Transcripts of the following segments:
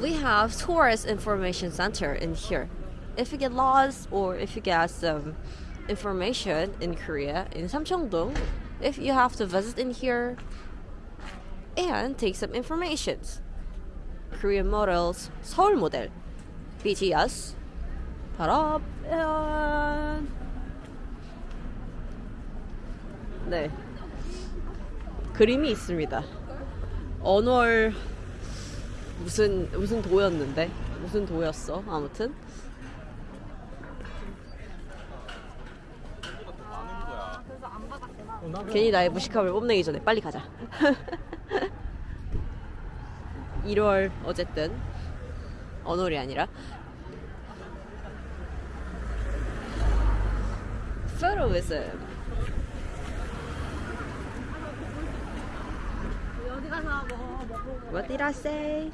we have tourist information center in here. If you get lost or if you get some information in Korea in Samcheongdong, if you have to visit in here and take some informations. Korean models, 서울 모델, BTS, 바로 and 네 그림이 있습니다. 언월 무슨 무슨 도였는데? 무슨 도였어? 아무튼. 괜히 나의 무식함을 뽐내기 전에 빨리 가자. 1월 어쨌든 언월이 아니라. Photoism What did I say?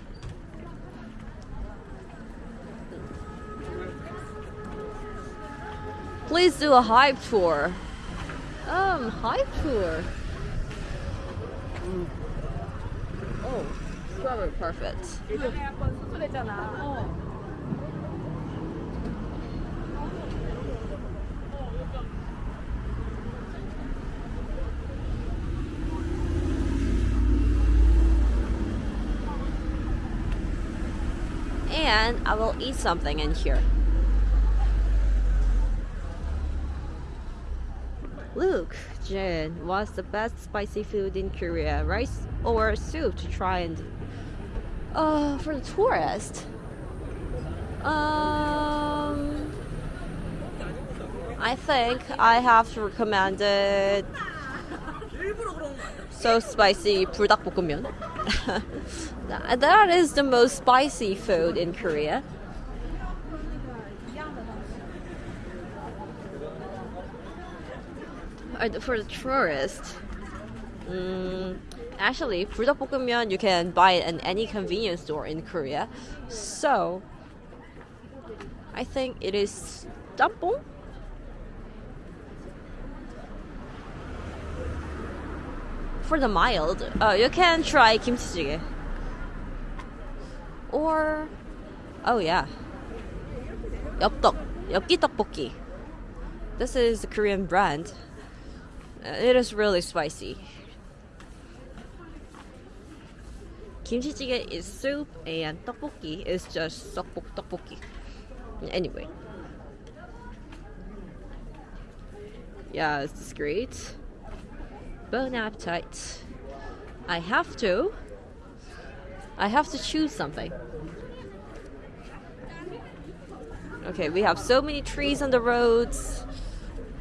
Please do a hype tour. Um, hype tour. Mm. Oh, strawberry perfect. And I will eat something in here. Luke, Jin, what's the best spicy food in Korea? Rice or soup to try and uh for the tourist? Um I think I have to recommend it so spicy 불닭볶음면. That- that is the most spicy food in Korea. Uh, For the tourist, mm, actually, 불닭볶음면 you can buy it in any convenience store in Korea. So, I think it is 짬 For the mild, uh, you can try kimchi Or, oh yeah, 엽떡, 엽기 떡볶이. This is a Korean brand. Uh, It is really spicy. Kimchi jjigae is soup and tteokbokki is just tteokbok tteokbokki. Anyway. Yeah, this is great. Bon appetite. I have to. I have to choose something. Okay, we have so many trees on the roads,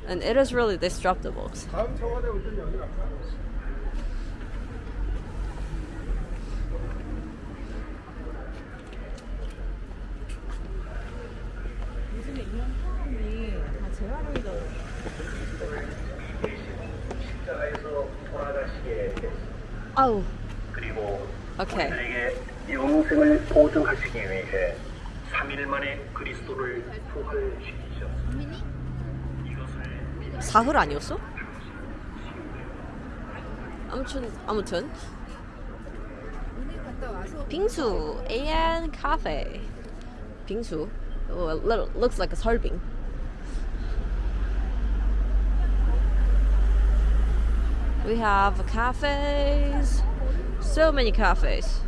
and it is really disruptible. Oh, 그리고 okay. 우리들에게 영생을 보증하시기 위해 3일 만에 그리스도를 부활시키셨습니다. 이것을 사흘 아니었어? 아무튼 아무튼 빙수 and cafe. 빙수. Little, looks like a 설빙. We have cafes, so many cafes,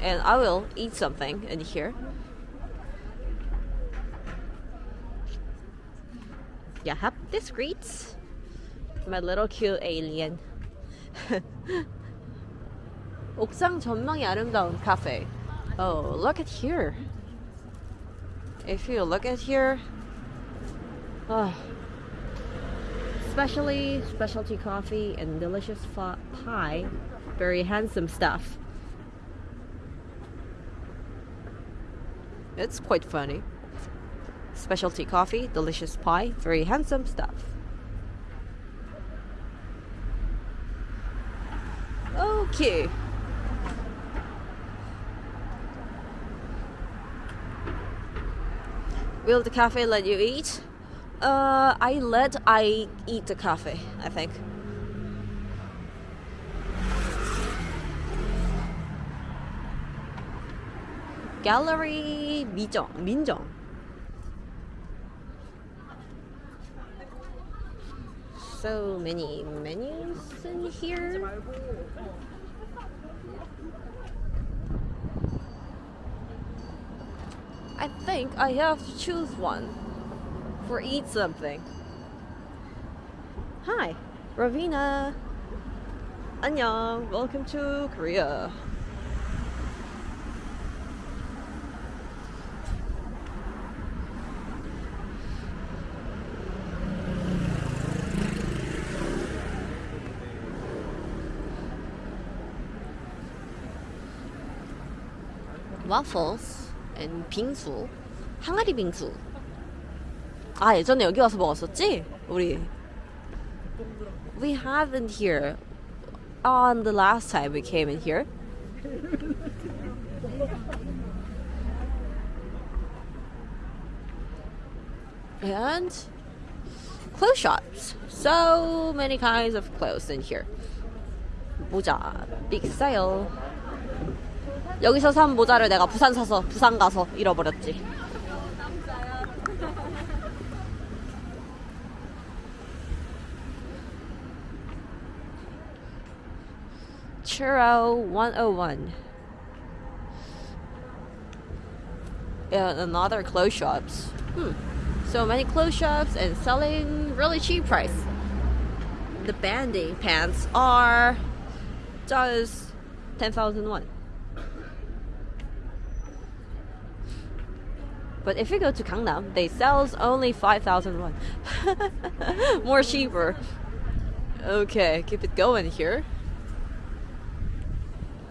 and I will eat something in here. Yeah, have this greets my little cute alien. 옥상 전망이 아름다운 카페. Oh, look at here. If you look at here, oh, especially specialty coffee and delicious pie, very handsome stuff. It's quite funny. Specialty coffee, delicious pie, very handsome stuff. Okay. Will the cafe let you eat? Uh, I let I eat the coffee, I think. Gallery Mijong, Minjong. So many menus in here. I think I have to choose one for eat something. Hi, Ravina. 안녕. Welcome to Korea. waffles and 빙수 항아리 빙수 아 예전에 여기 와서 먹었었지 우리 we haven't here on the last time we came in here and clothes shops so many kinds of clothes in here 모자 big sale 여기서 산 모자를 내가 부산 사서 부산 가서 잃어버렸지. Churro 101. And another clothes shops. Hmm. So many clothes shops and selling really cheap price. The banding pants are just 10,001. But if you go to Gangnam, they sells only 5,000 won. More cheaper. Okay, keep it going here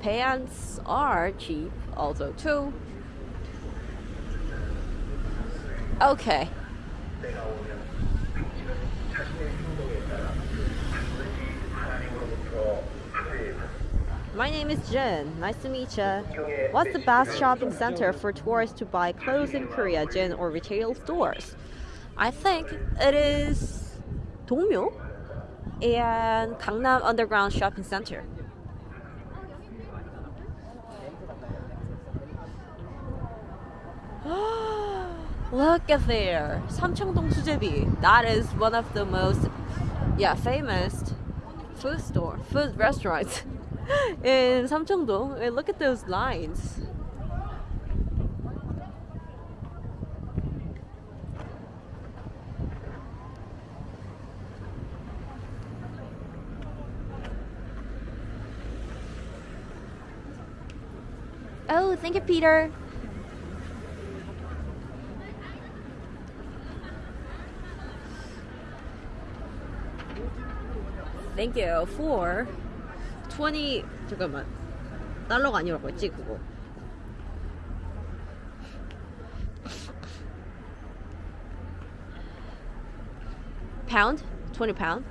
pants are cheap also too. Okay. My name is Jen. Nice to meet you. What's the best shopping center for tourists to buy clothes in Korea, Jen, or retail stores? I think it is Dongmyo and Gangnam Underground Shopping Center. Look at there, Samcheongdong Sujebi. That is one of the most, yeah, famous food store, food restaurants in Samcheongdong. And look at those lines. Oh, thank you, Peter. Thank you for 20 잠깐만 달러가 아니라고 했지 그거 pound 20 pound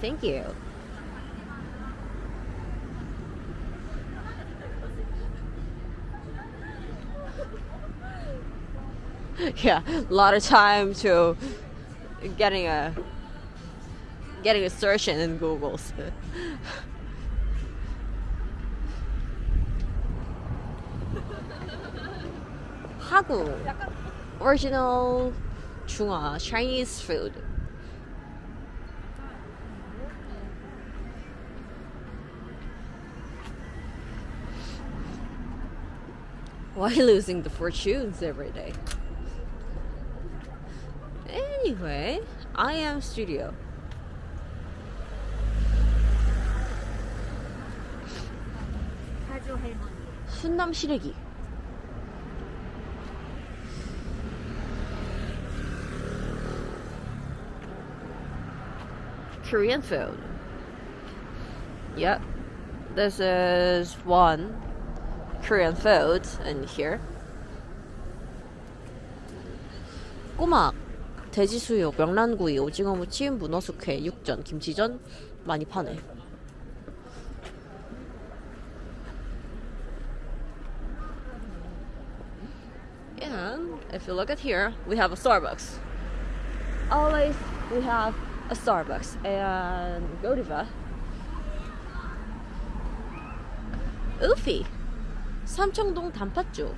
thank you yeah a lot of time to getting a getting a search in in Google. Hagu, original Chunga, Chinese food. Why losing the fortunes every day? Anyway, I am studio. 사주 할머니. 순남 시래기. Korean. Yep. This is one Korean food in here. 꼬막, 돼지수육, 명란구이, 오징어 무침, 문어 숙회, 육전, 김치전 많이 파네. if you look at here, we have a Starbucks. Always we have a Starbucks and Godiva. Oofy. 삼청동 단팥죽.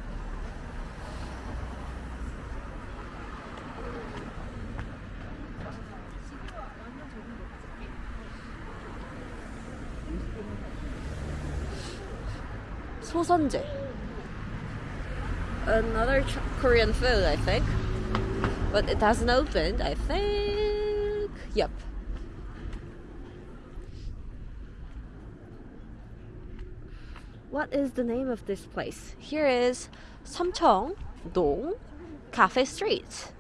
소선제. Another ch- Korean food, I think. But it hasn't opened, I think. Yep. What is the name of this place? Here is Samcheong-dong Cafe Street.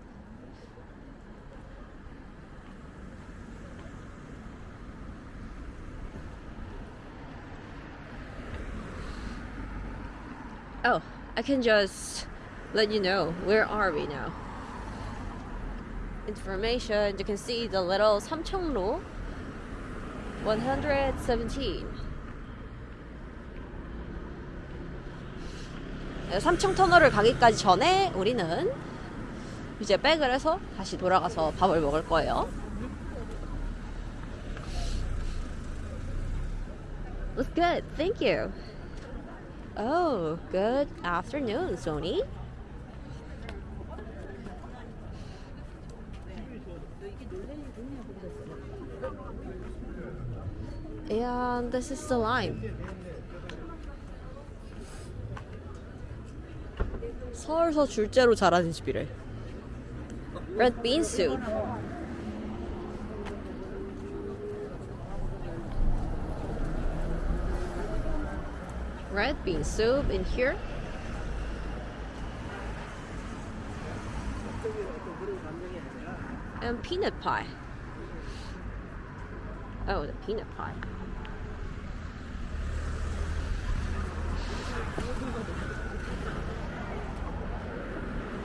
Oh, I can just let you know where are we now. Information, you can see the little Samcheongro 117. 네, 삼청 터널을 가기까지 전에 우리는 이제 백을 해서 다시 돌아가서 밥을 먹을 거예요. Looks good. Thank you. Oh, good afternoon, Sony. And this is the lime. 서울서 줄제로 자라는 집이래. Red bean soup. Red bean soup in here. And peanut pie. Oh, the peanut pie.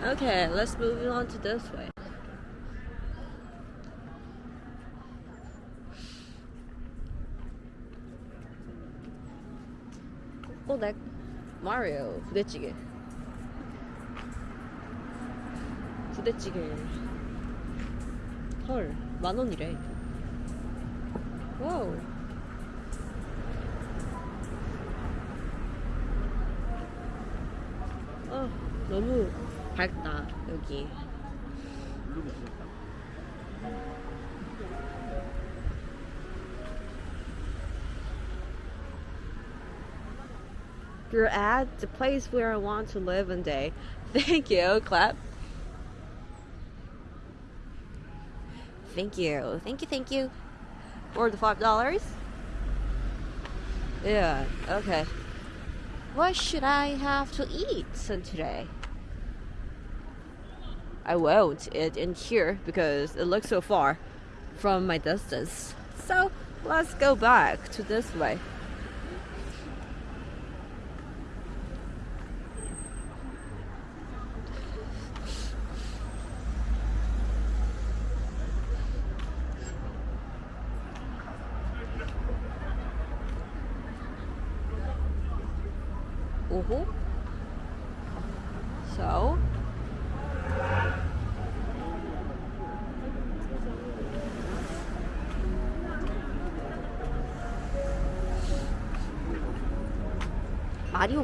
Okay, let's move on to this way. 꼬댁 마리오 부대찌개. 부대찌개. 헐 만 원이래. 와우. 아 너무 밝다 여기 You're at the place where I want to live one day. Thank you. Clap. Thank you. Thank you. Thank you. For the five dollars. Yeah. Okay. What should I have to eat today? I won't eat in here because it looks so far from my distance. So let's go back to this way.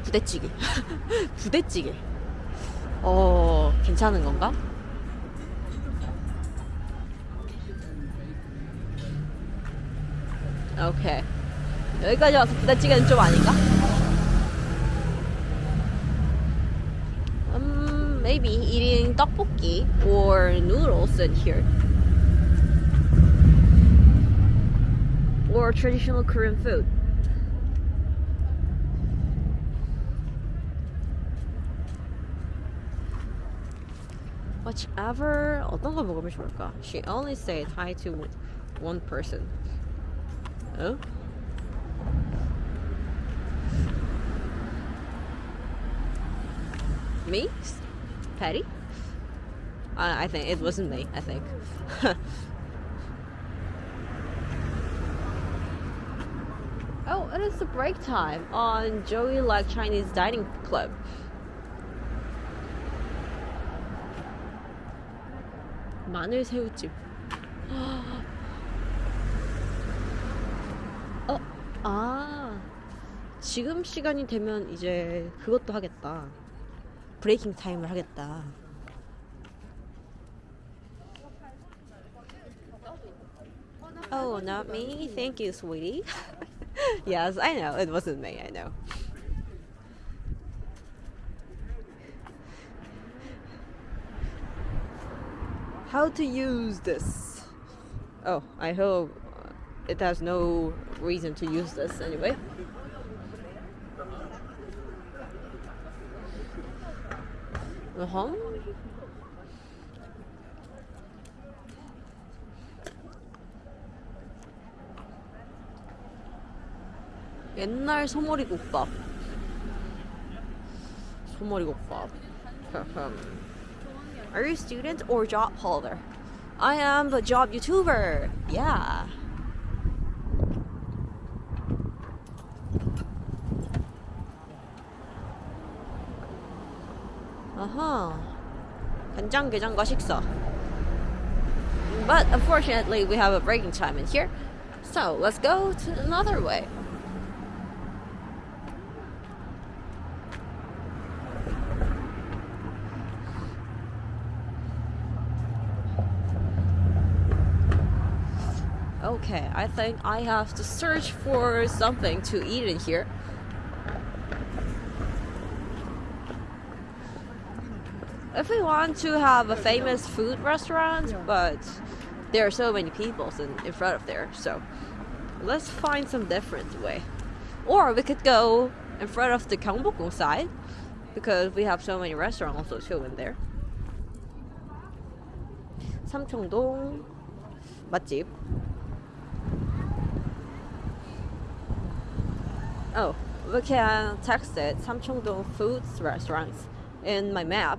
부대찌개. 부대찌개. 어, 괜찮은 건가? 오케이. 여기까지 와서 부대찌개는 좀 아닌가? Um, maybe eating tteokbokki or noodles in here. Or traditional Korean food. Whichever 어떤 거 먹으면 좋을까? She only said hi to one person. 어? Me? Patty? I, I think it wasn't me. I think. oh, it is the break time on Joey Like Chinese Dining Club. 마늘 새우찜. 어, 아, 지금 시간이 되면 이제 그것도 하겠다. 브레이킹 타임을 하겠다. Oh, not me. Thank you, sweetie. yes, I know. It wasn't me. I know. How to use this? Oh, I hope it has no reason to use this anyway. Uh huh. 옛날 소머리국밥. 소머리국밥. Are you a student or job holder? I am a job YouTuber. Yeah. Uh-huh. 간장게장과 식사. But unfortunately, we have a breaking time in here. So let's go to another way. Okay, I think I have to search for something to eat in here. If we want to have a famous food restaurant, but there are so many people in, in front of there, so let's find some different way. Or we could go in front of the Gyeongbokgung side, because we have so many restaurants also too in there. Samcheongdong, 맛집 oh, we can text it Samcheongdong Foods Restaurants in my map.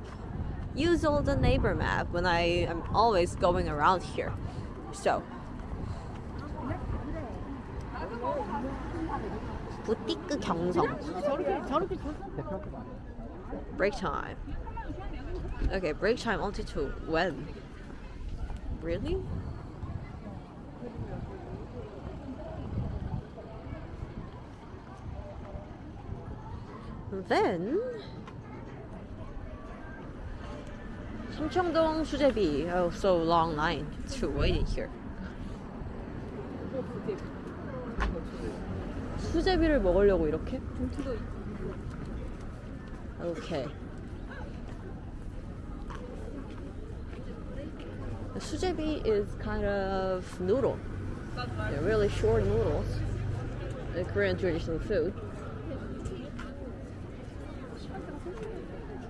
Use all the Naver map when I am always going around here. So, boutique 경성. Break time. Okay, break time until when? Really? Then Samcheongdong 수제비 Oh, so long line. to too waiting here. 수제비를 먹으려고 이렇게? okay. 수제비 is kind of noodle. They're really short noodles. The Korean traditional food.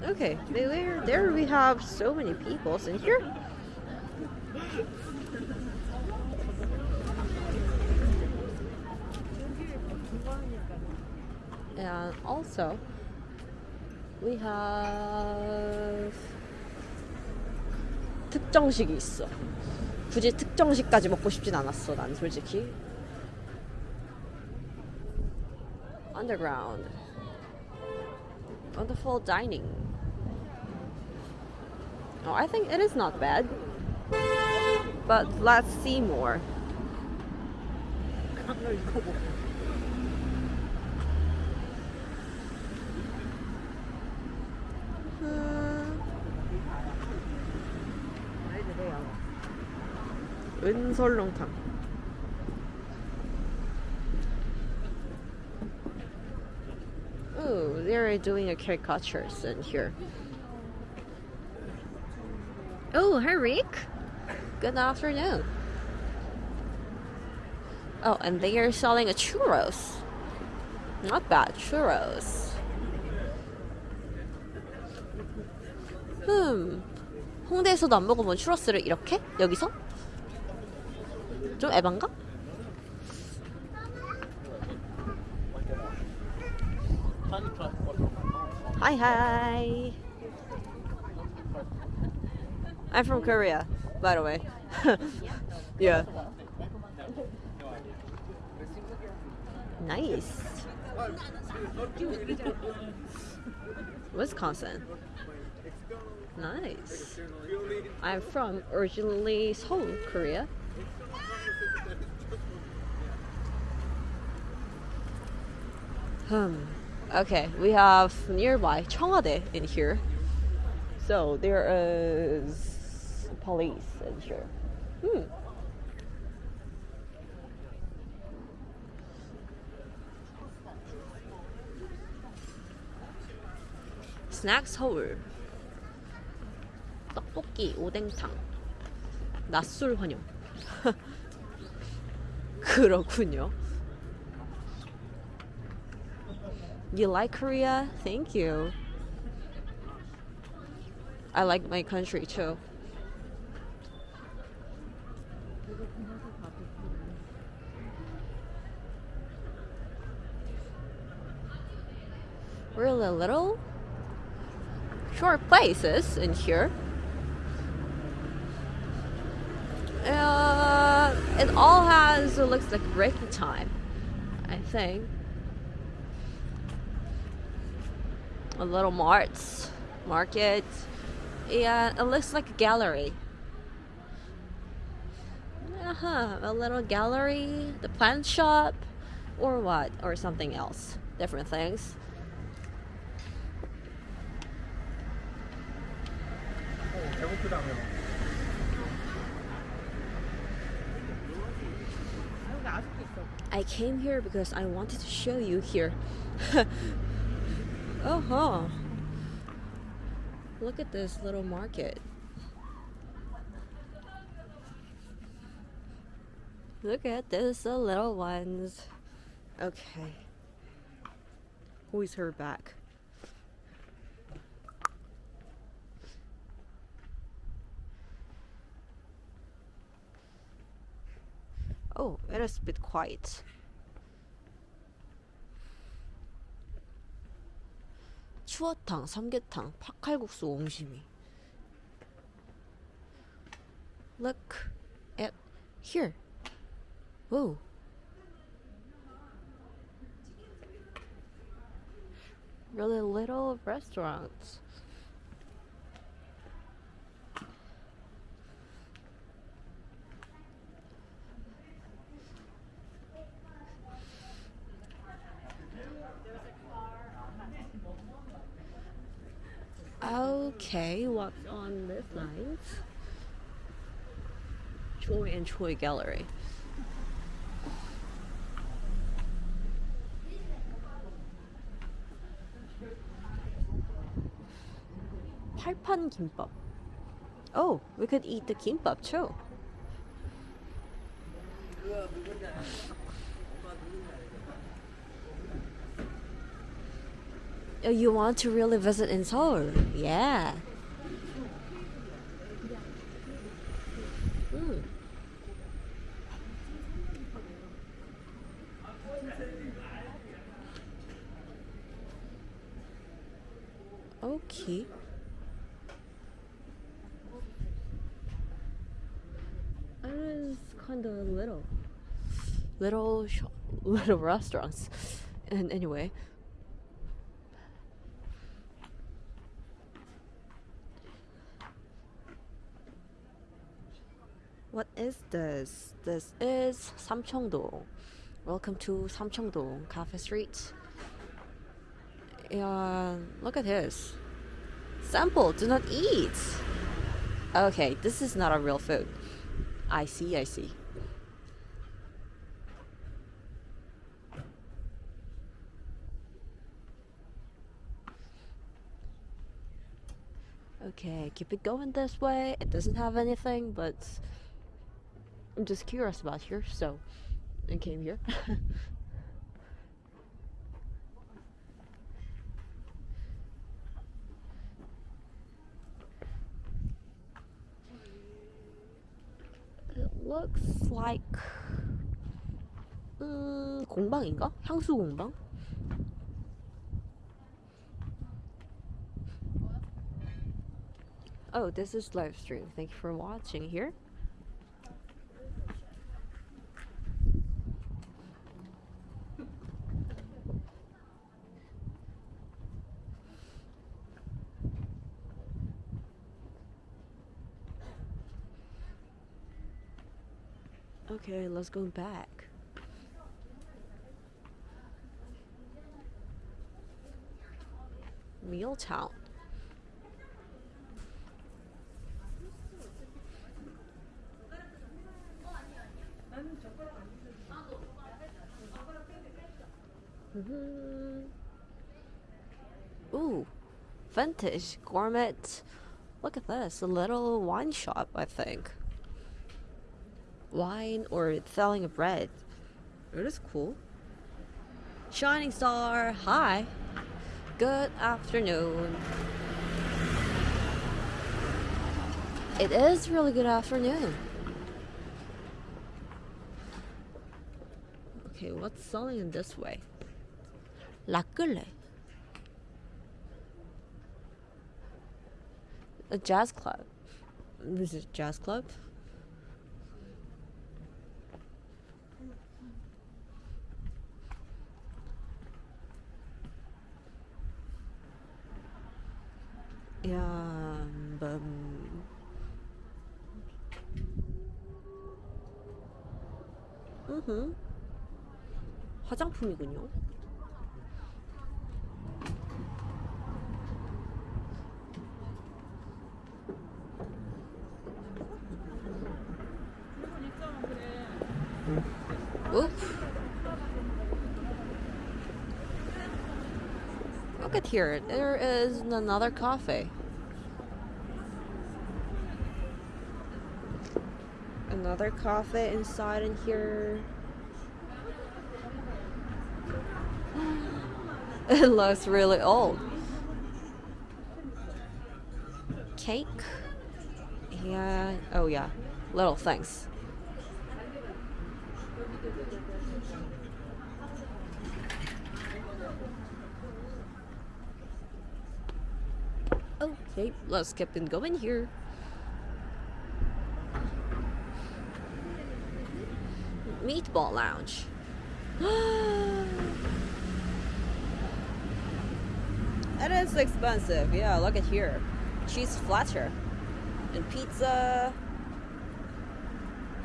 Okay, there, there we have so many people in here. And also, we have 특정식이 있어. 굳이 특정식까지 먹고 싶진 않았어, 난 솔직히. Underground. Wonderful dining. Oh, I think it is not bad. But let's see more. Hmm. 은설렁탕. Ooh, they're doing a caricatures in here. Oh, hi Rick. Good afternoon. Oh, and they are selling a churros. Not bad, churros. 음, 홍대에서도 안 먹어본 추러스를 이렇게? 여기서? 좀 에반가? Hi, hi. I'm from Korea, by the way. yeah. Nice. Wisconsin. Nice. I'm from originally Seoul, Korea. Hmm. Okay, we have nearby Cheongwadae in here. So there is police in here. Hmm. 스낵 서울 떡볶이 오뎅탕 낮술 환영 그렇군요 You like Korea? Thank you. I like my country too. Really little short places in here. Uh, it all has it looks like breaking time, I think. a little mart, market, Yeah, it looks like a gallery. Uh huh, a little gallery, the plant shop, or what, or something else, different things. I came here because I wanted to show you here oh, huh. Look at this little market. Look at this, the little ones. Okay. Who's her back? Oh, it is a bit quiet. 추어탕, 삼계탕, 팥칼국수, 옹심이. Look at here. Whoa. Really little restaurants. Okay, what's on this line? Choi and Choi Gallery. Palpan kimbap. Oh, we could eat the kimbap too. You want to really visit in Seoul? Yeah. Mm. Okay. It is kind of little, little, little restaurants. And anyway, What is this? This is Samcheongdo. Welcome to Samcheongdo Cafe Street. And look at this. Sample, do not eat. Okay, this is not a real food. I see, I see. Okay, keep it going this way. It doesn't have anything, but I'm just curious about here, so I came here. it looks like 음, 공방인가? 향수 공방? Oh, this is live stream. Thank you for watching here. Okay, let's go back. real town. Mhm. Ooh, vintage gourmet. Look at this, a little wine shop, I think wine or selling of bread. It is cool. Shining Star, hi. Good afternoon. It is really good afternoon. Okay, what's selling in this way? La A jazz club. This is jazz club. Yeah, um, 음. 화장품이군요. Here. There is another cafe. Another cafe inside in here. It looks really old. Cake. Yeah. Oh yeah. Little things. Okay, let's keep it going here. Meatball Lounge. it is expensive. Yeah, look at here. Cheese flatter. And pizza.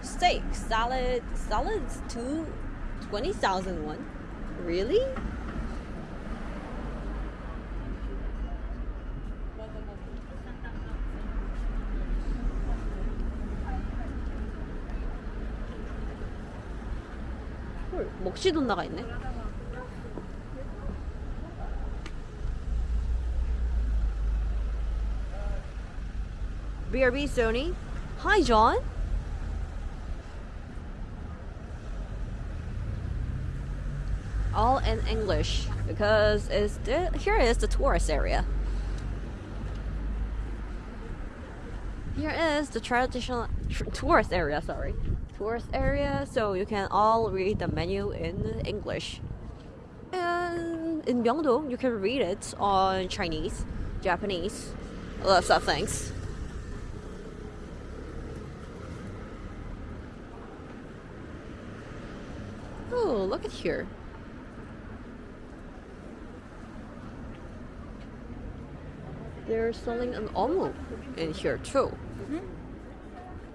Steak. Salad. Salad's two twenty thousand one. Really? 헐, 먹시돈 나가 있네. BRB Sony. Hi, John. All in English because it's the, here is the tourist area. Here is the traditional tr- tourist area. Sorry, tourist area. So you can all read the menu in English. And in Myeongdong, you can read it on Chinese, Japanese, lots of things. Oh, look at here. They're selling an omu in here too. Mm-hmm.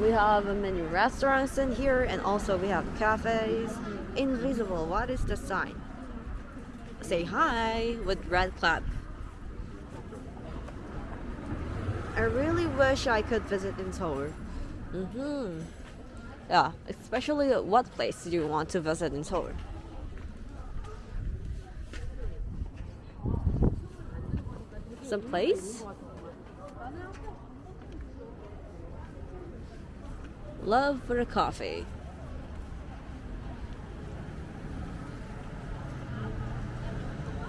We have many restaurants in here and also we have cafes. Invisible, what is the sign? Say hi with red clap. I really wish I could visit in Seoul. Mm-hmm. Yeah, especially what place do you want to visit in Seoul? Some place? Love for a coffee.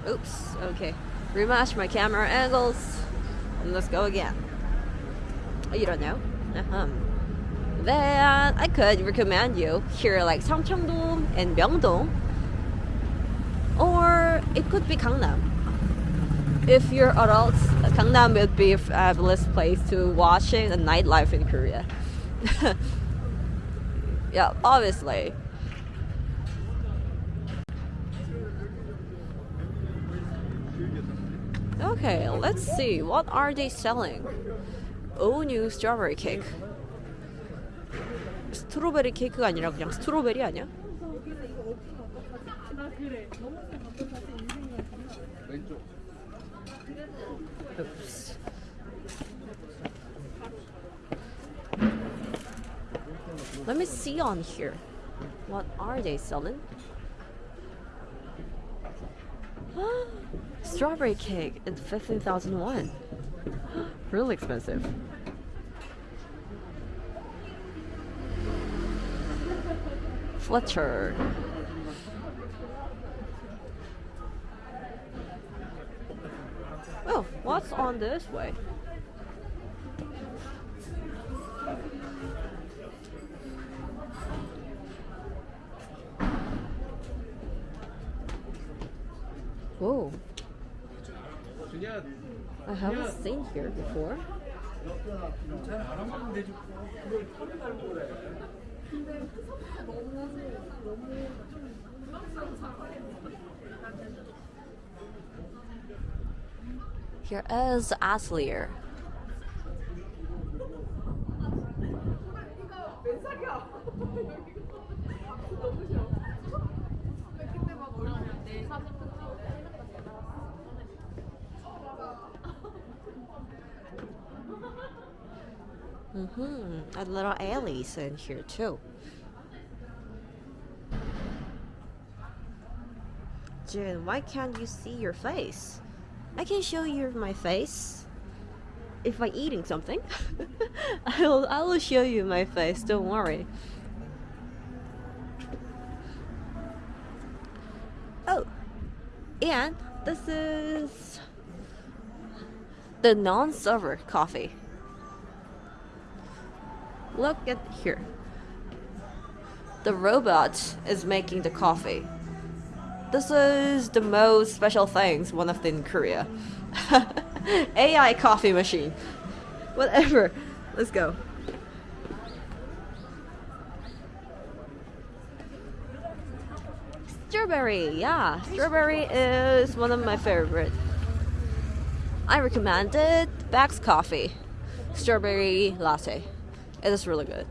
Oops, okay. Rematch my camera angles. And let's go again. Oh, you don't know? Uh-huh. Then I could recommend you here like Samcheongdong and Myeongdong. Or it could be Gangnam. if you're adults, Gangnam would be a fabulous place to watching the nightlife in Korea. yeah, obviously. Okay, let's see. What are they selling? Oh, new strawberry cake. 스트로베리 케이크가 아니라 그냥 스트로베리 아니야? 왼쪽. Oops. Let me see on here. What are they selling? Strawberry cake at 15,001. really expensive. Fletcher. Oh, what's on this way? here before. Here is Aslier, Mm-hmm. A little alleys in here too. Jin, why can't you see your face? I can show you my face. If I'm eating something, I will. I will show you my face. Don't worry. Oh, and this is the non-server coffee. Look at here. The robot is making the coffee. This is the most special things, one of them in Korea. AI coffee machine. Whatever. Let's go. Strawberry, yeah. Strawberry is one of my favorite. I recommended Paik's coffee. Strawberry latte. It is really good.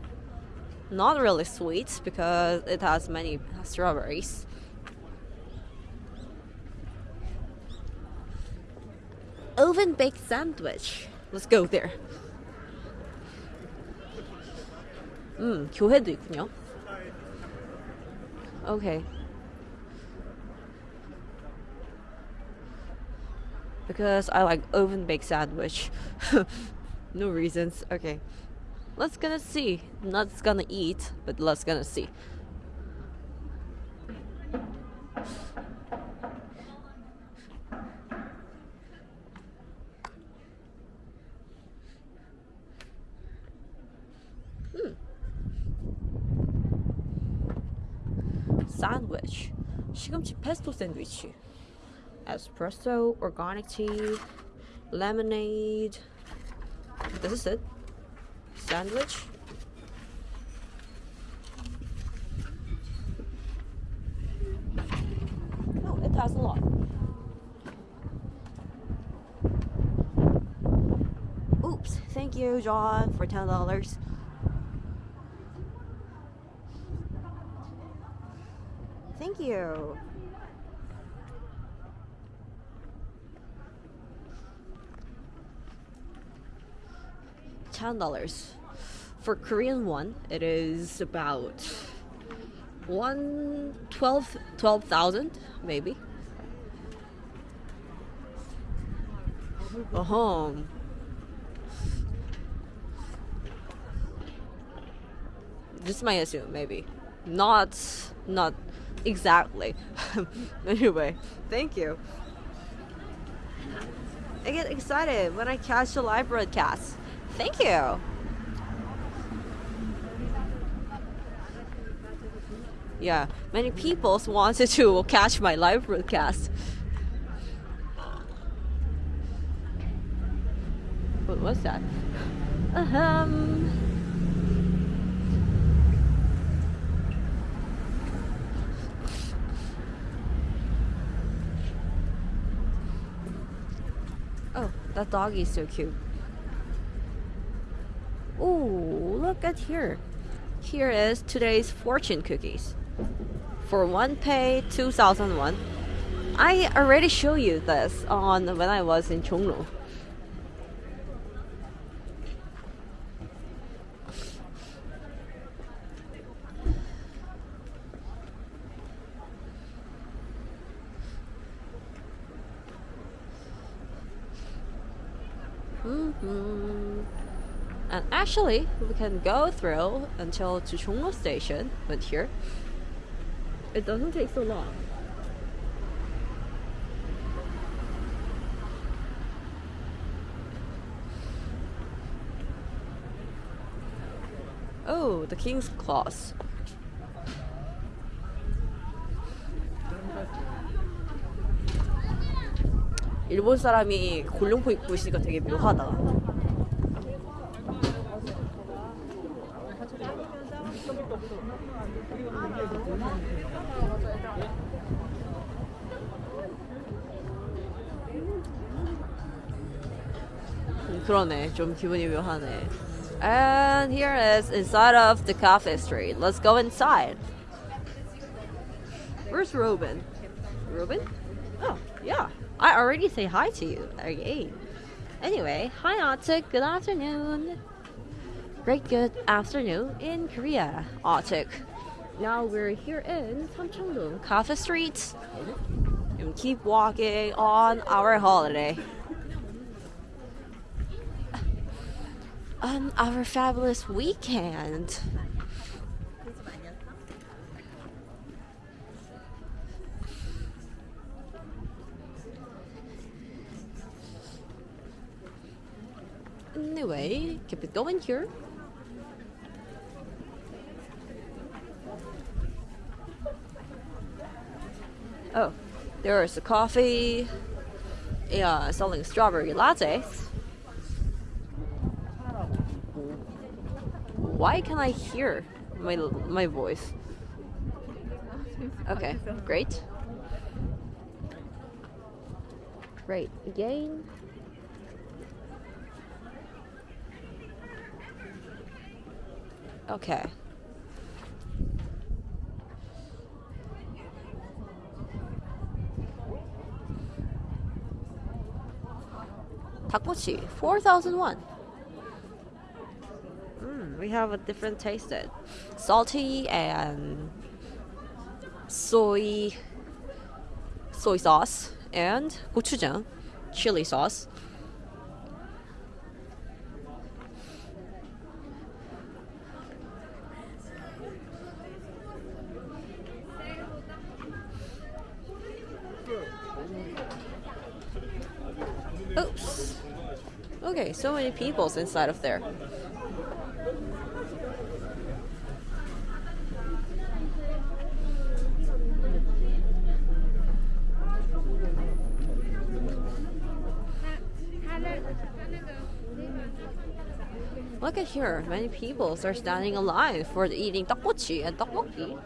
Not really sweet because it has many strawberries. oven baked sandwich. Let's go there. 음, 교회도 있군요. Okay. Because I like oven baked sandwich. no reasons. Okay. Let's gonna see. Not gonna eat, but let's gonna see. sandwich. 시금치 pesto sandwich. Espresso, organic tea, lemonade. This is it. Sandwich. Oh, it has a lot. Oops, thank you, John, for ten dollars. Thank you. Ten dollars. For Korean one, it is about one twelve twelve thousand maybe. Uh-huh. Just might assume, maybe. Not not exactly. anyway, thank you. I get excited when I catch the live broadcast. Thank you. Yeah, many people wanted to catch my live broadcast. What was that? Ahem. Oh, that doggy is so cute. Oh, look at here. Here is today's fortune cookies. For one pay 2001. I already showed you this on when I was in Jongno. hmm And Actually, we can go through until Chuchunglo station, but here. It doesn't take so long. Oh, the king's claws. Japanese 사람이 곤룡포 입고 있으니까 되게 묘하다. 그러네. 좀 기분이 묘하네. And here is inside of the cafe street. Let's go inside. Where's Robin? Robin? Oh, yeah. I already say hi to you. Okay. Anyway, hi Arctic. Good afternoon. Great good afternoon in Korea, Arctic. Now we're here in Samcheongdong Cafe Street. And keep walking on our holiday. On our fabulous weekend. Anyway, keep it going here. Oh, there's a coffee. Yeah, selling strawberry lattes. Why can I hear my my voice? Okay, great. Great. Again. Okay. Takochi, 4001. We have a different tasted. Salty and soy soy sauce and gochujang, chili sauce. Oops. Okay, so many people's inside of there. Look at here, many people are standing in line for eating tteokbokki and tteokbokki.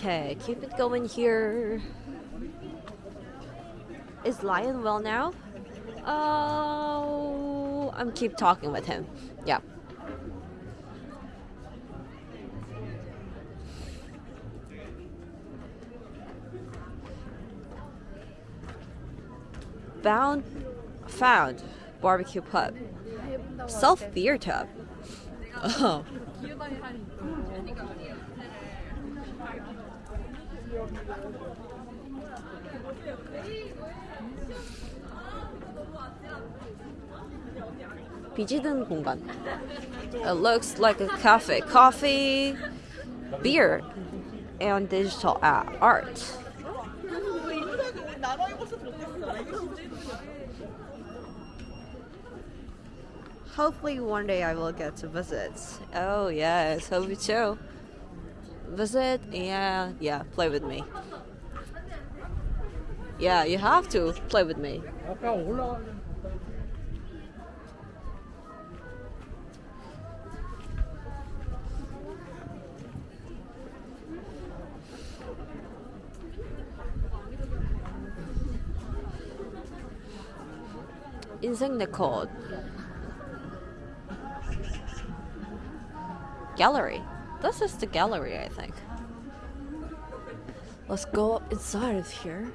Okay, keep it going here. Is Lion well now? Oh, I'm keep talking with him. Yeah. Found, found barbecue pub, self beer tub. Oh. 비지든 공간. It looks like a cafe. Coffee, beer and digital a- art. Hopefully one day I will get to visit. Oh yes, hope you too. Visit and yeah, play with me. Yeah, you have to play with me. 아까 올라가는 인생 네컷 gallery. this is the gallery, I think. Let's go up inside of here.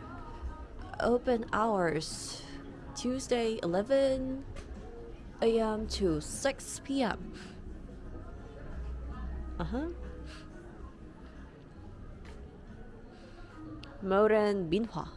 Open hours Tuesday 11 a.m. to 6 p.m. Uh huh. Modern Minhwa.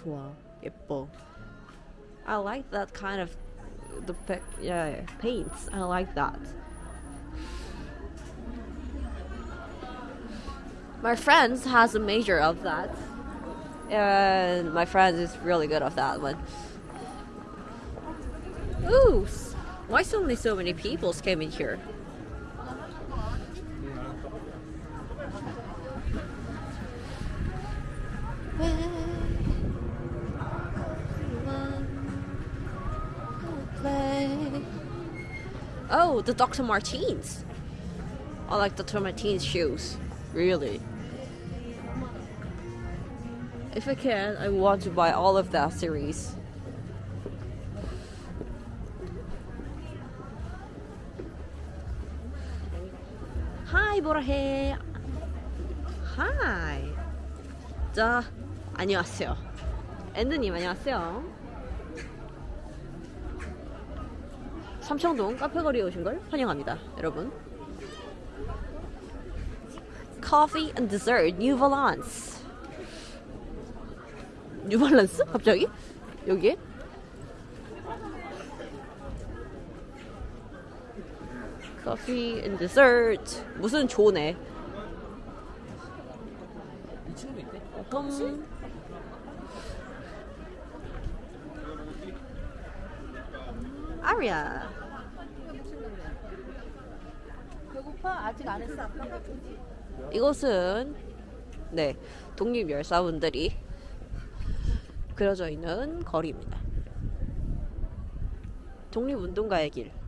좋아 예뻐 I like that kind of the pic- yeah paints I like that my friends has a major of that and my friend is really good of that one Ooh, s- why suddenly so many people came in here? Oh, the Dr. Martens. I like Dr. Martens shoes. Really. If I can, I want to buy all of that series. Hi, 보라해. Hi. 자, 안녕하세요. 앤드님 안녕하세요. 삼청동 카페거리에 오신 걸 환영합니다, 여러분. Coffee and dessert, New Balance. New Balance? 갑자기? 여기에? Coffee and dessert. 무슨 조네? 이 있대. 음. 아리아. 아직 안 했어? 이곳은 네 독립 열사분들이 그려져 있는 거리입니다. 독립운동가의 길.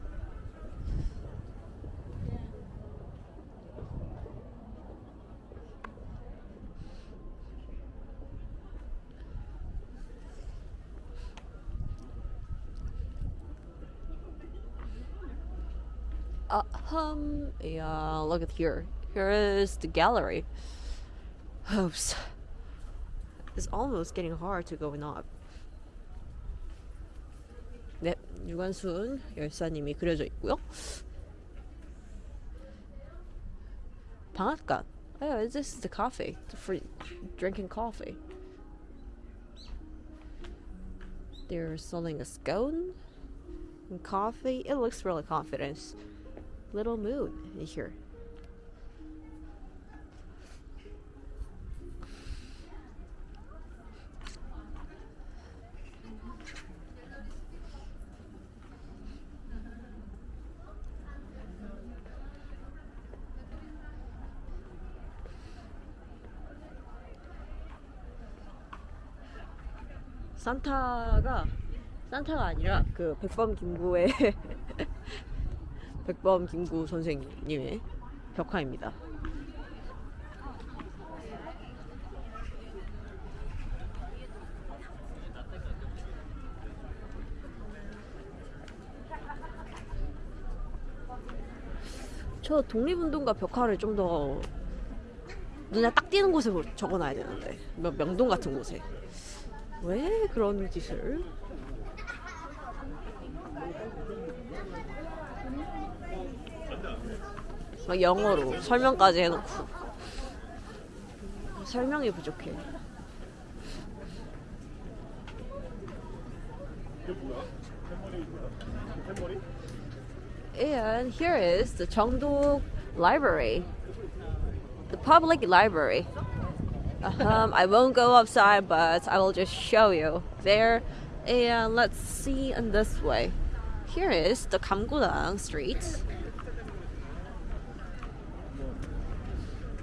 Uh, um, yeah, look at here. Here is the gallery. Oops. It's almost getting hard to go up. 네, 유관순 열사님이 그려져 있고요. 방앗간. Oh, this is the coffee. For drinking coffee. They're selling a scone and coffee. It looks really confident. Little moon here. 산타가 산타가 아니라 그 백범 김구의 백범 김구 선생님의 벽화입니다. 저 독립운동가 벽화를 좀 더 눈에 딱 띄는 곳에 적어놔야 되는데 명- 명동 같은 곳에 왜 그런 짓을? 막 영어로 설명까지 해놓고. 설명이 부족해. And here is the Jeongdok Library. The public library. Um, I won't go outside but I will just show you. There and let's see in this way. Here is the Gamgodang Street.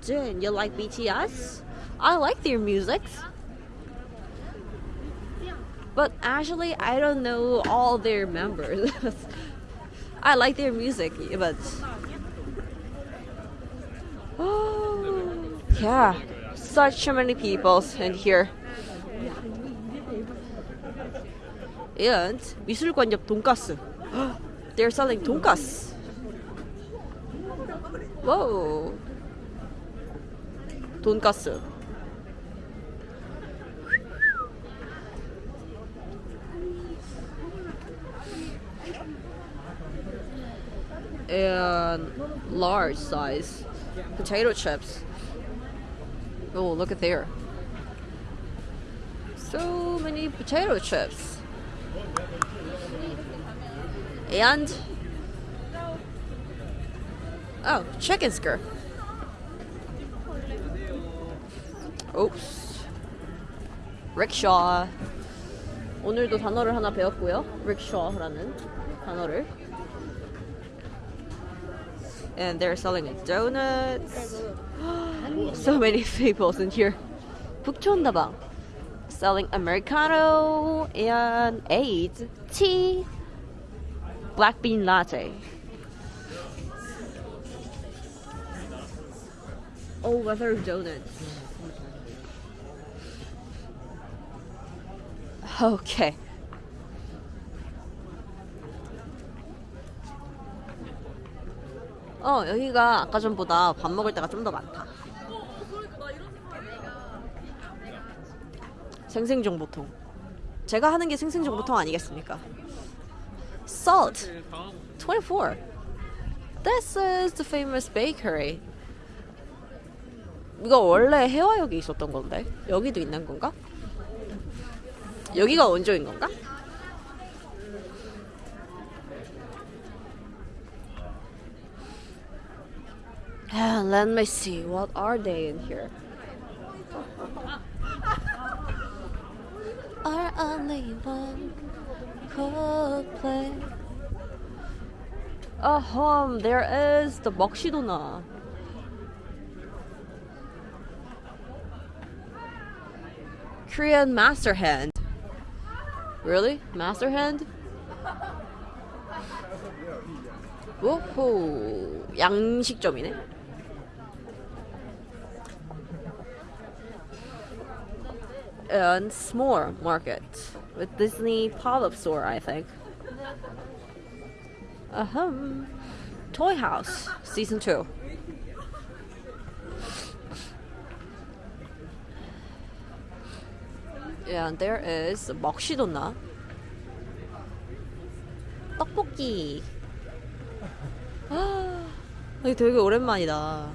Jin, you like BTS? I like their music. But actually, I don't know all their members. I like their music, but. Oh, yeah, such many people in here. And 미술관 옆 돈가스. They're selling 돈가스. Whoa. 돈가스. And large size potato chips. Oh, look at there. So many potato chips. And oh, chicken skirt. Oops. rickshaw. 오늘도 단어를 하나 배웠고요. rickshaw라는 단어를. And they're selling donuts. so many people in here. 북촌다방. Selling Americano and AIDS, tea, black bean latte. Oh, weather donuts. Okay. 어, 여기가 아까 전보다 밥 먹을 때가 좀 더 많다. 생생정보통. 제가 하는 게 생생정보통 아니겠습니까? Salt. 24. This is the famous bakery. 이거 원래 해화역에 있었던 건데 여기도 있는 건가? 여기가 원조인 건가? Ah, let me see. What are they in here? Are only one Coldplay. Ahem, there is the 먹시도나. Korean master hand. Really? Master hand? 오호 양식점이네. And S'more Market with Disney pop-up store, I think. Ahem. Toy House season two. And there is 먹시도나 떡볶이. 아, 되게 오랜만이다.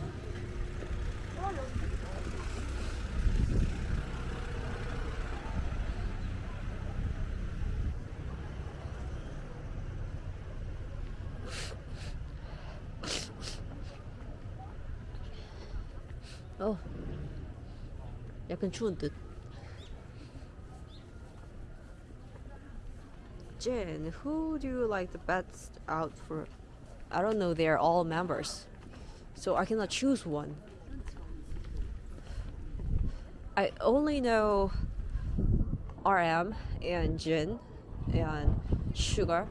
어, 약간 추운 듯. Jin, who do you like the best out for? I don't know, they're all members. So I cannot choose one. I only know RM and Jin and Suga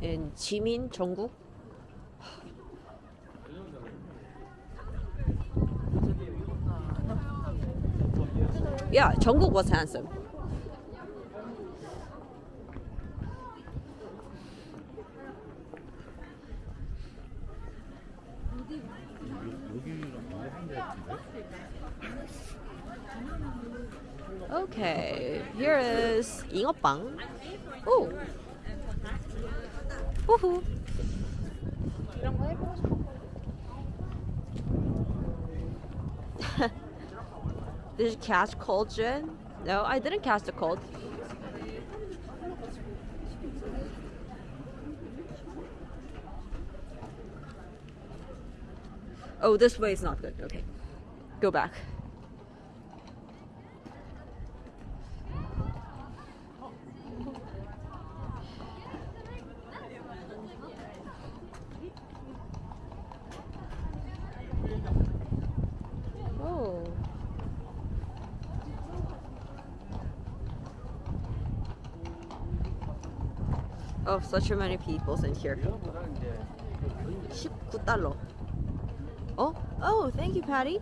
and Jimin, Jungkook. Yeah, Jungkook was handsome. Okay, here is Ingeopang. Oh! Woohoo! Did you catch cold Jen? No, I didn't catch the cold. Oh, this way is not good. Okay, go back. such a many peoples in here. 19달러. Oh, oh, thank you, Patty.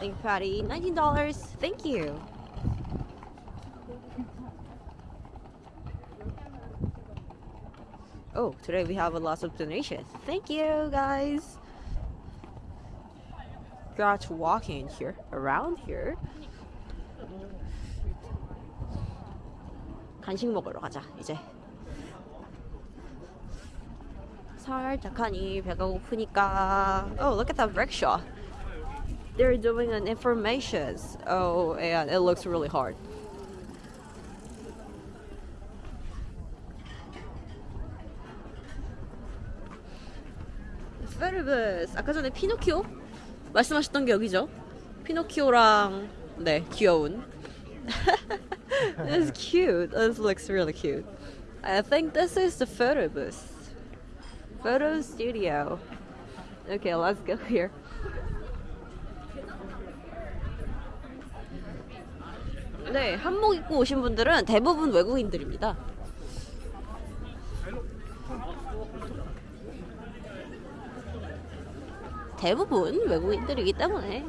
Thank you, Patty. $19. Thank you. Oh, today we have a lot of donations. Thank you, guys. Got to walking here, around here. 간식 먹으러 가자, 이제. 살짝하니 배가 고프니까. Oh, look at that rickshaw. They're doing an information. Oh, and it looks really hard. 페르베스. 아까 전에 피노키오 말씀하셨던 게 여기죠? 피노키오랑 네 귀여운. It's cute. This looks really cute. I think this is the photo booth. Photo studio. Okay, let's go here. 네, 한복 입고 오신 분들은 대부분 외국인들입니다. 대부분 외국인들이기 때문에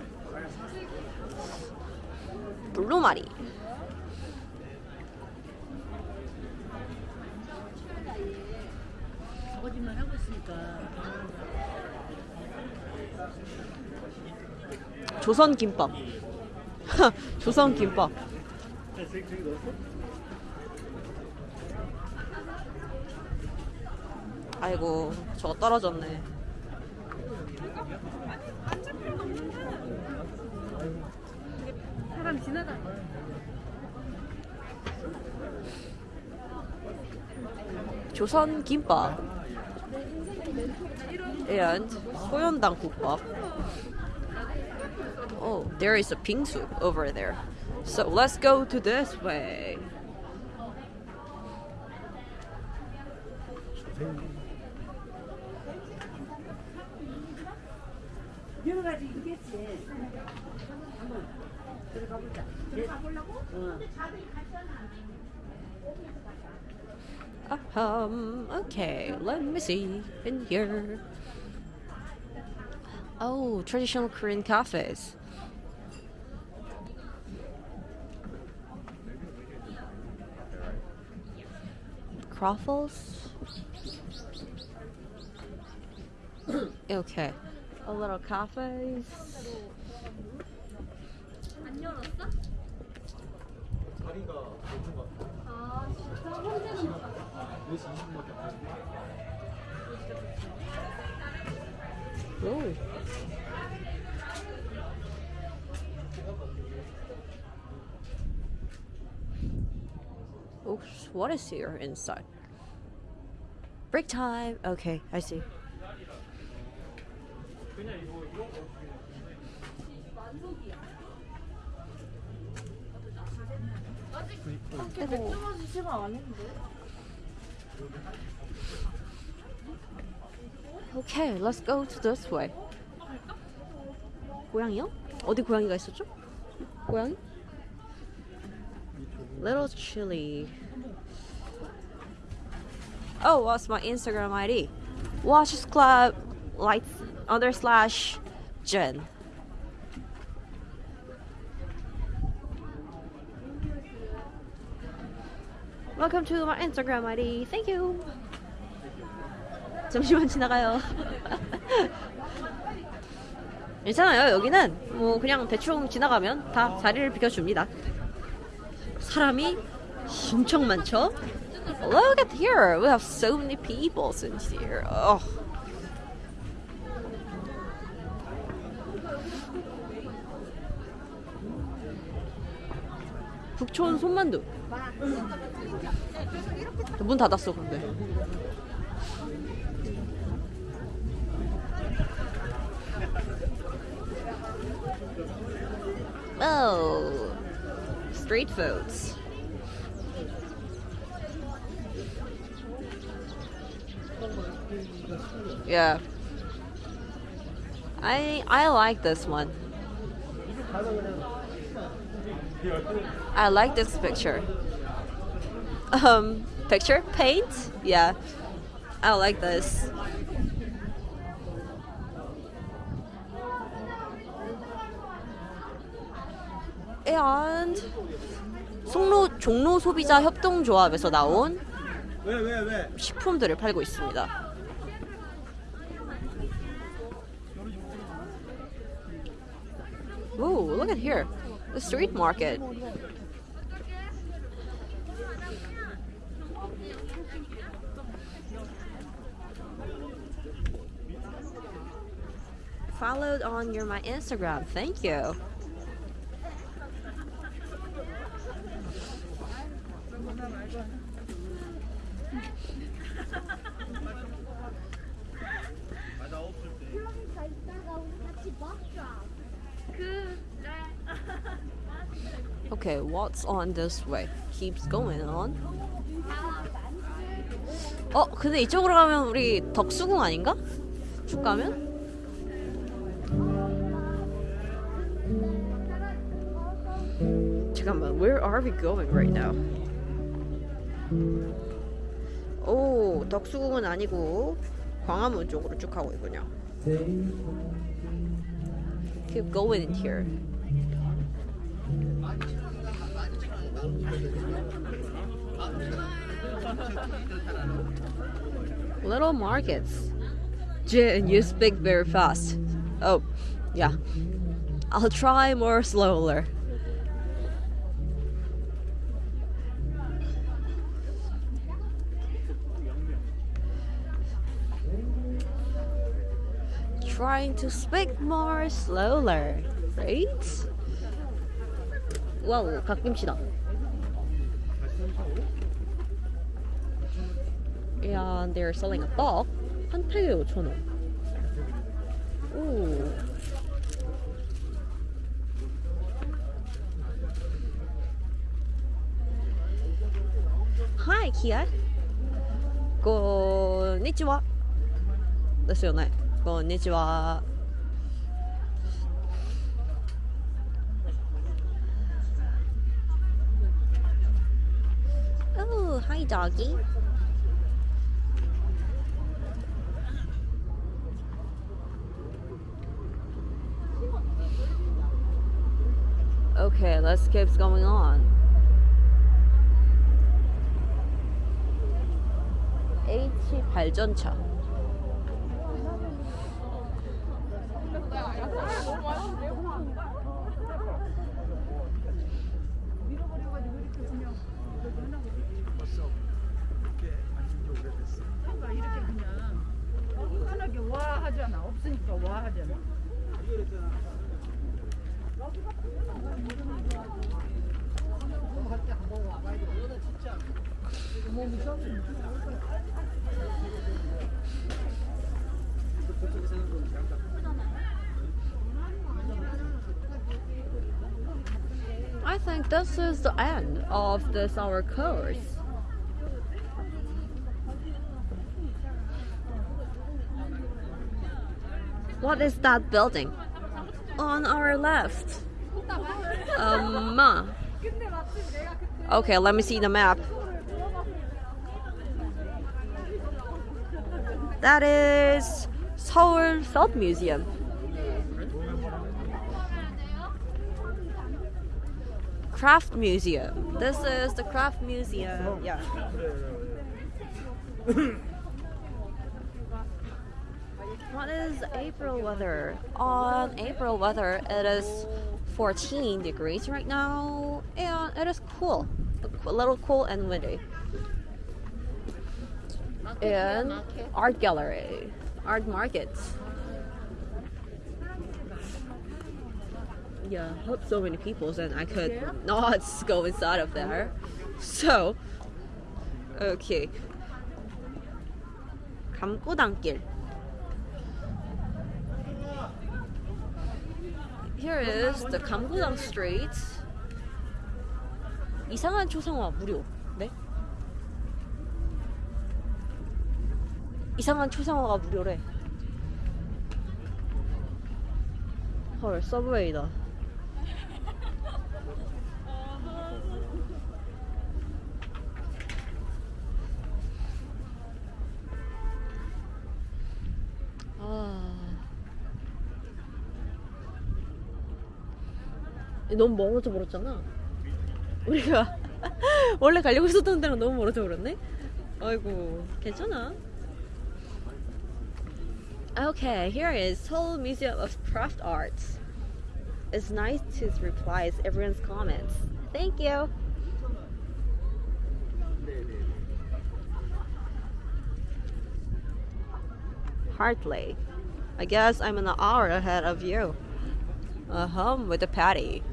블루마리 거짓말 하고 있으니까. 조선 김밥. 조선 김밥. 아이고 저거 떨어졌네. 사람 지나가. 조선 김밥. and 소연당 국밥 oh, there is a bingsu over there. So let's go to this way. Um, okay, let me see in here. Oh, traditional Korean cafes. Croffles? okay, a little cafes. 안 Oops, what is here inside? Break time. Okay, I see. 맥주마시 시간 안 했는데. Okay, let's go to this way. 고양이요? 어디 고양이가 있었죠? 고양이? Little chilly. Oh, what's my Instagram ID? Watches Club Lights under slash Jen. Welcome to my Instagram ID. Thank you. 잠시만 지나가요. 괜찮아요. 여기는 뭐 그냥 대충 지나가면 다 자리를 비켜줍니다. 사람이 엄청 많죠? Look at here. We have so many people in here. Oh. 북촌 손만두. 문 닫았어 근데. Oh, street foods. Yeah. I I like this one. I like this picture. Um, picture paint? Yeah. I like this. And 송로 종로 소비자 협동조합에서 나온 왜, 왜, 왜? 식품들을 팔고 있습니다. Ooh, look at here. The street market. Followed on your my Instagram. Thank you. What's on this way? Keeps going on. 어, 근데 이쪽으로 가면 우리 덕수궁 아닌가? 쭉 가면? 잠깐만, where are we going right now? 오, 덕수궁은 아니고 광화문 쪽으로 쭉 가고 있군요. Keep going in here. Little markets. Jin, you speak very fast. Oh, yeah. I'll try more slower. Trying to speak more slower, right? 와우, 갓김치다. And they're selling a dog. 한 팩에 5,000원. 오. Hi, Kia. こんにちは。ですよね。こんにちは。Oh, hi, doggy. Okay, let's keep going on. H 발전차. Think this is the end of this our course. What is that building? On our left. Um. Okay, let me see the map. That is Seoul Salt Museum. Craft Museum. This is the Craft Museum. Yeah. What is April weather? On April weather, it is 14 degrees right now, and it is cool, a little cool and windy. And art gallery, art market. Yeah, hope so many people, and I could not go inside of there. So, okay. 감고단길. Here is the 감고당 Street. 이상한 초상화 무료. 네? 이상한 초상화가 무료래. 헐, 서브웨이다. 아. 너무 멀어져 버렸잖아. 우리가 원래 가려고 했었던 데랑 너무 멀어져 버렸네. 아이고, 괜찮아. Okay, here is Seoul Museum of Craft Arts. It's nice to reply to everyone's comments. Thank you. Hartley. I guess I'm an hour ahead of you. Uh huh, with the patty.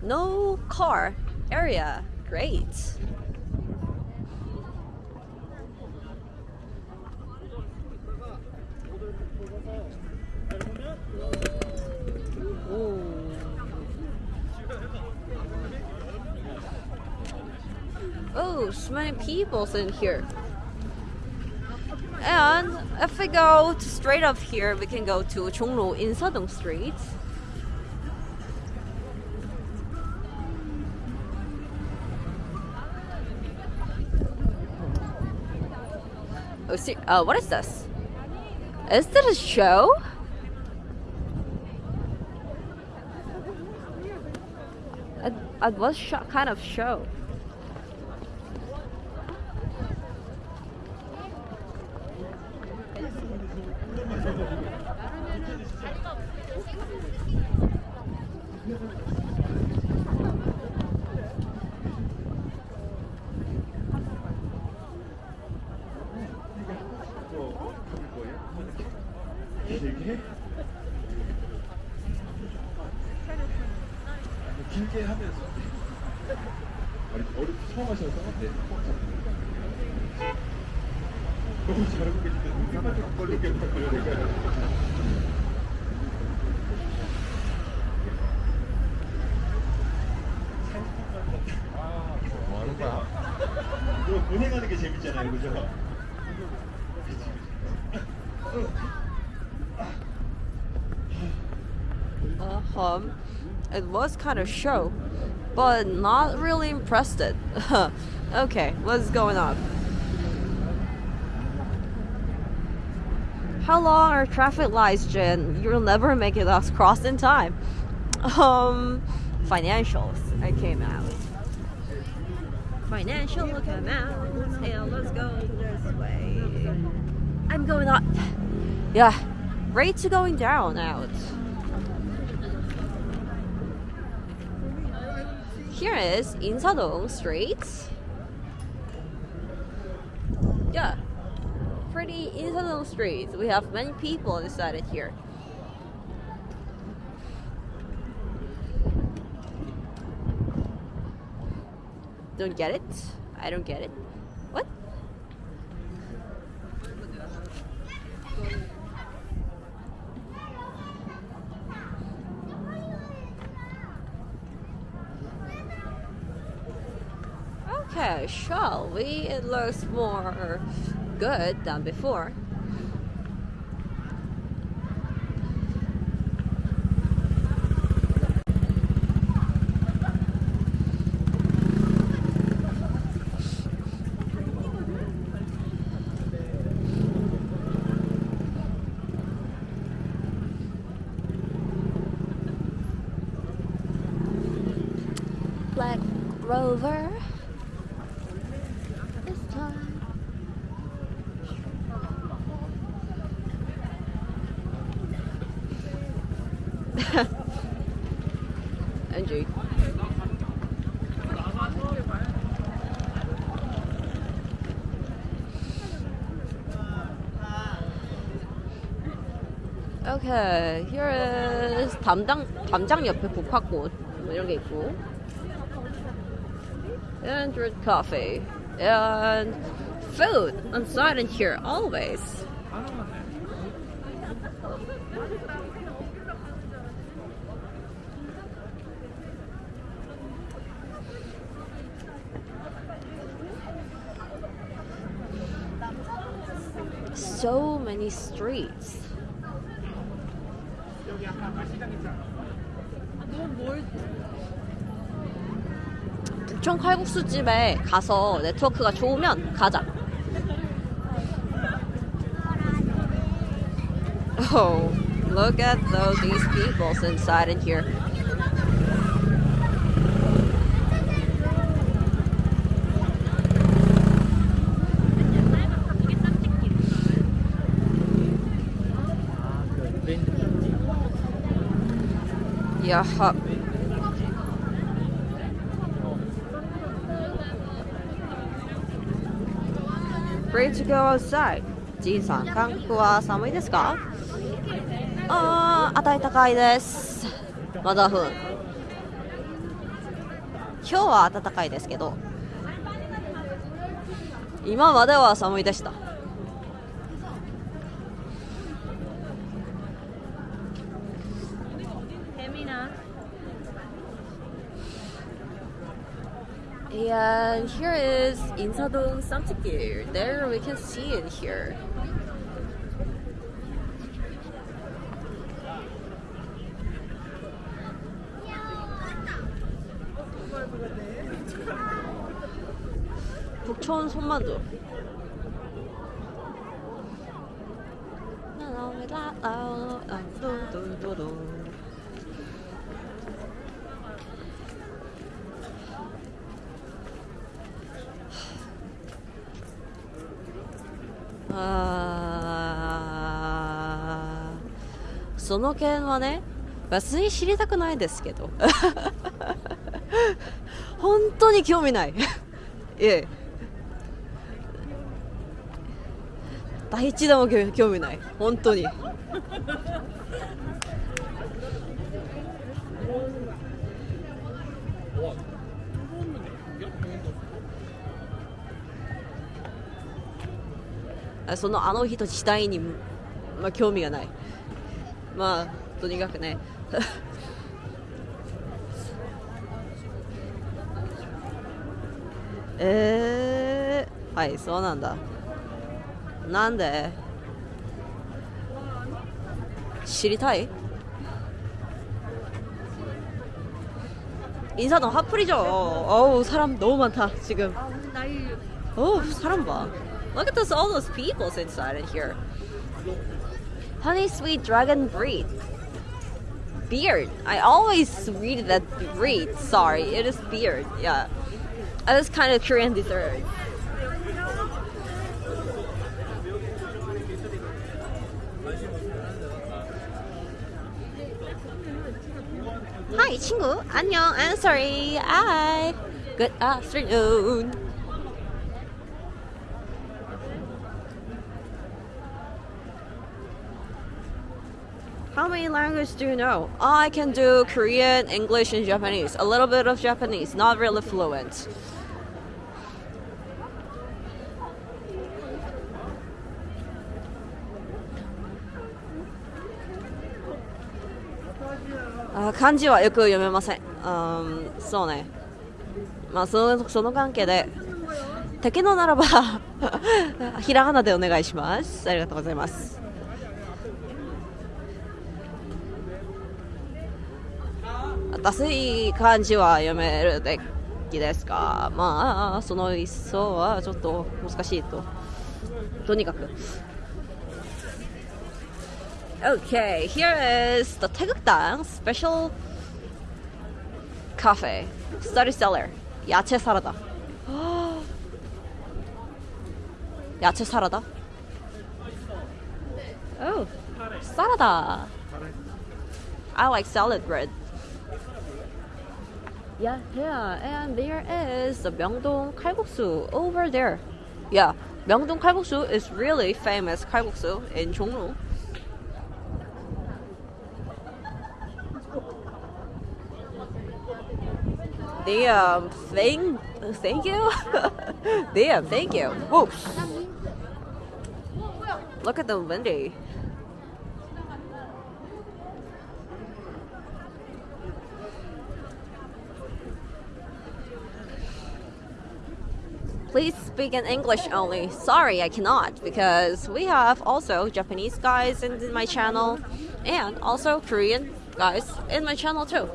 No car area. Great. Ooh. So many people's in here. And if we go straight up here, we can go to Jongno in Sadong Street. Oh, see, uh, what is this? Is this a show? At, at what kind of show? It was kind of show, but not really impressed. It. okay, what's going on? How long are traffic lights, Jen? You'll never make it across in time. Um, financials. I came out. Financial come out. And let's go this way. I'm going up. Yeah, rates are going down out. Here is Insadong Street. Yeah, pretty Insadong Street. We have many people it here. Don't get it? I don't get it. What? Okay, shall we? It looks more good than before. Black Rover. This time. NG. Okay, here is 담당 담장 옆에 북학고 뭐 이런 게 있고, and drink coffee and food on site in here always. 북촌 칼국수집에 가서 네트워크가 좋으면 가자. Oh, look at those these people inside in here. Yeah. Free to go outside? ジンさん、韓国は寒いですか？あー、暖かいです。まだふん。今日は暖かいですけど、今までは寒いでした。here is Insadong Ssamziegil. There we can see it here. Bukchon 손마두 その件はね、別に知りたくないですけど。本当に興味ない。ええ。第一でも興興味ない。本当に。あそのあの人自体に、まあ、興味がないまあとにかくねえー、はいそうなんだなんで知りたい인사동 핫플이죠. 어우 사람 너무 많다 지금. 어우 사람 봐. Look at this, all those people inside in here. Honey sweet dragon breed. Beard. I always read that breed. Sorry, it is beard. Yeah. Uh, It's kind of Korean dessert. Hi, 친구. 안녕. I'm sorry. Hi. Good afternoon. Language do you know? I can do Korean, English, and Japanese. A little bit of Japanese, not really fluent. Ah, 漢字はよく読めません。うん、そうね。まあそのその関係で敵のならばひらがなでお願いします。ありがとうございます。私漢字は読めるべきですかまあその一層はちょっと難しいととにかく Okay, here is the 태극당 special cafe study cellar 야채 사라다 야채 사라다 Oh, 사라다 I like salad bread. Yeah, yeah, and there is the Myeongdong kalguksu over there. Yeah, Myeongdong kalguksu is really famous kalguksu in Jongno. Um, Damn, thank, thank you. Damn, um, thank you. Whoops. Look at the windy. Please speak in English only. Sorry, I cannot because we have also Japanese guys in my channel and also Korean guys in my channel too.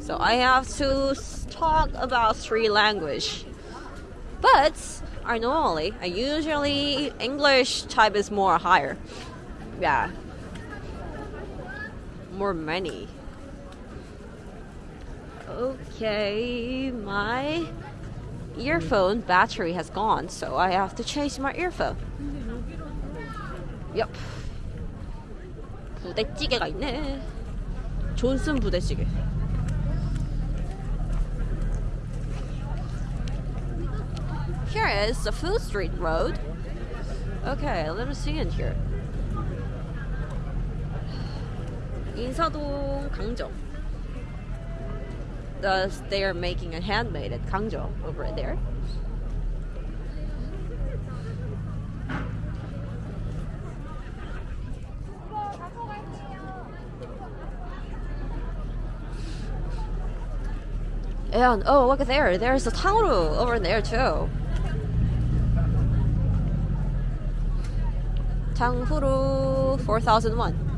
So I have to talk about three language. But I normally, I usually English type is more higher. Yeah. More money. Okay, my earphone battery has gone, so I have to change my earphone. Yep. 부대찌개가 있네. 존슨 부대찌개. Here is the Food Street Road. Okay, let us see in here. 인사동 강정. Thus, they are making a handmade at gangjeong over there. And oh, look at there! There's a Tauru over there too. Tanghuru 4001.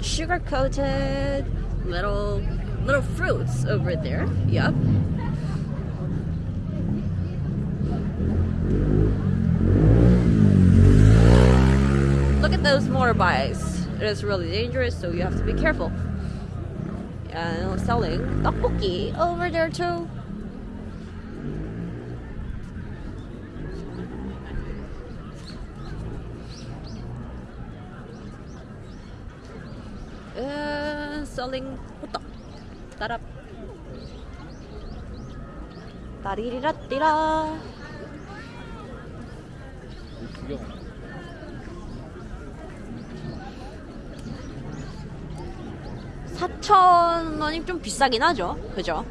Sugar coated little little fruits over there. Yep. Look at those motorbikes. It is really dangerous, so you have to be careful. And selling tteokbokki over there too. Uh, selling 호떡. 따랍. 따리리라띠라. 사천 원이 좀 비싸긴 하죠. 그죠?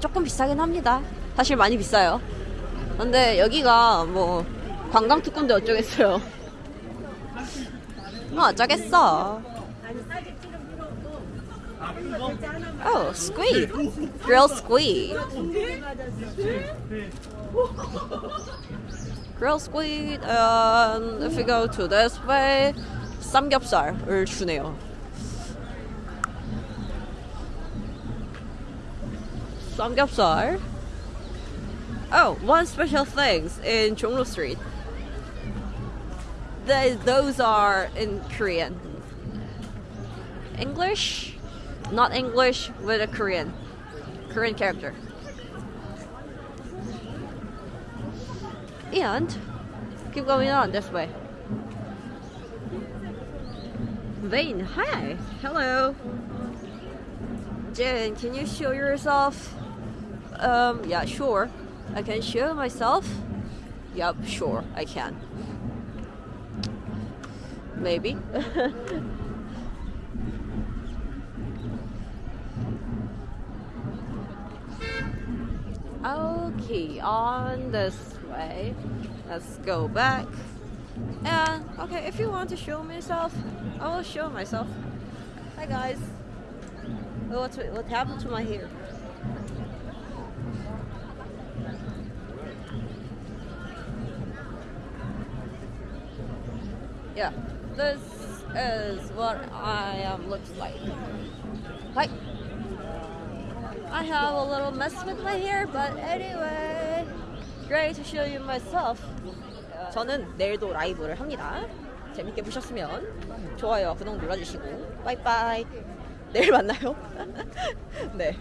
조금 비싸긴 합니다. 사실 많이 비싸요. 근데 여기가 뭐 관광 특군데 어쩌겠어요. 어쩌겠어. Oh, squid. Grilled squid. Grilled squid. And if we go to this way, 삼겹살을 주네요. Samgyeopsal. Oh, one special things in Jongno Street. Th- those are in Korean. English, not English with a Korean, Korean character. And keep going on this way. Vane, hi, hello. Jen, can you show yourself? Um, yeah, sure. I can show myself. Yup, sure, I can. Maybe. okay, on this way. Let's go back. And okay, if you want to show myself, I will show myself. Hi guys. What what happened to my hair? Yeah, this is what I am looks like. Hi. I have a little mess with my hair, but anyway, great to show you myself. 저는 내일도 라이브를 합니다. 재밌게 보셨으면 좋아요, 구독 눌러주시고 빠이빠이. 내일 만나요. 네.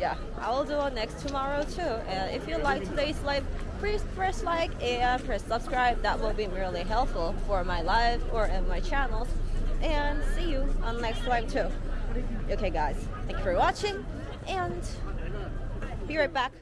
Yeah, I will do a next tomorrow too. And if you like today's live, please press like and press subscribe. That will be really helpful for my live or in my channels. And see you on next live too. Okay, guys, thank you for watching, and be right back.